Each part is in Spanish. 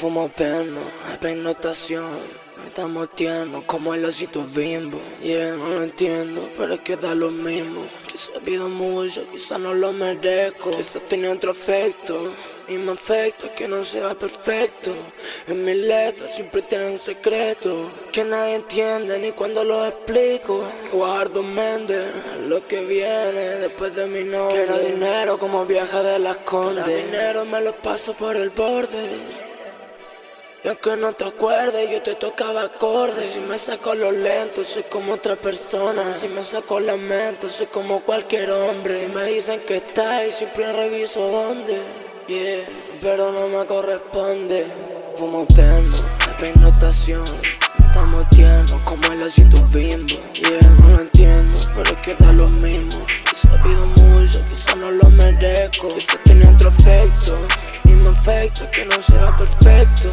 Fumo perno, notación Estamos tiernos como el osito bimbo. Yeah, no lo entiendo, pero es que da lo mismo. Quizás pido mucho, quizás no lo merezco. Quizás tenía otro efecto y me afecta que no sea perfecto. En mis letras siempre tienen secreto Que nadie entiende ni cuando lo explico. Guardo mente lo que viene después de mi nombre. Quiero dinero como viaja de las condes. dinero me lo paso por el borde y aunque no te acuerdes, yo te tocaba acordes Si me saco los lento, soy como otra persona. Si me saco la mente, soy como cualquier hombre. Si me dicen que está y siempre reviso dónde. Yeah, pero no me corresponde. Fumo termo, notación Estamos tiernos como el osito bimbo. Yeah, no lo entiendo, pero es que da lo mismo. Quizás pido mucho, quizás no lo merezco. Quizás tiene otro efecto Imperfecto, que no sea perfecto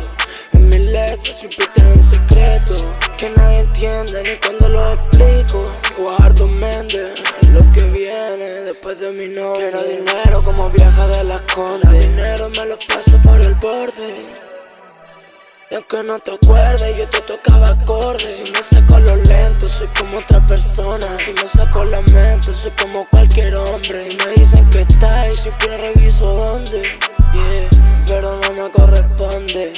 En mis letras siempre tienen secreto Que nadie entiende ni cuando lo explico. Guardo mente lo que viene después de mi nombre. Quiero dinero como viaja de las condes. Dinero me lo paso por el borde. Y aunque no te acuerdes, yo te tocaba acordes. Si me saco los lentes, soy como otra persona. Si me saco la mente, soy como cualquier hombre. Si me dicen que está y siempre reviso dónde. Yeah, pero no me corresponde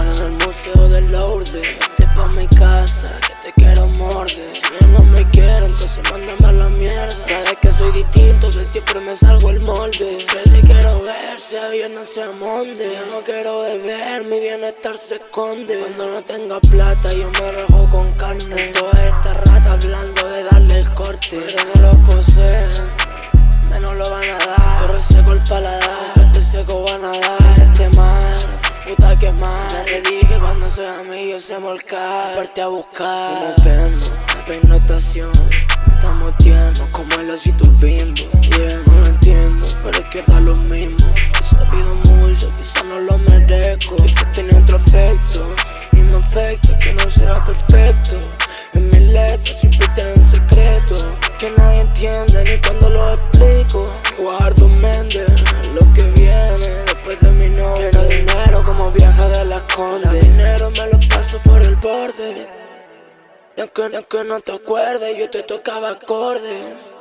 en el museo del Lourdes Vete pa' mi casa, que te quiero morder. Si él no me quiere, entonces mándame a la mierda. Sabes que soy distinto, que siempre me salgo el molde. Siempre te quiero ver, sea bien o sea monde Yo no quiero beber, mi bienestar se esconde. Cuando no tenga plata, yo me rajo con carne dije cuando sea mío se molcar Parte a buscar. Como perno, notación Estamos tiernos como el osito bimbo. Yeah, no lo entiendo, pero es que da lo mismo. Quizás pido mucho, quizás no lo merezco. Quizás tiene otro efecto. Mismo efecto, que no sea perfecto. En mis letras siempre tienen secreto. Que nadie entiende ni cuando lo explico. Guardo dinero me lo paso por el borde. Y aunque, aunque no te acuerdes, yo te tocaba acorde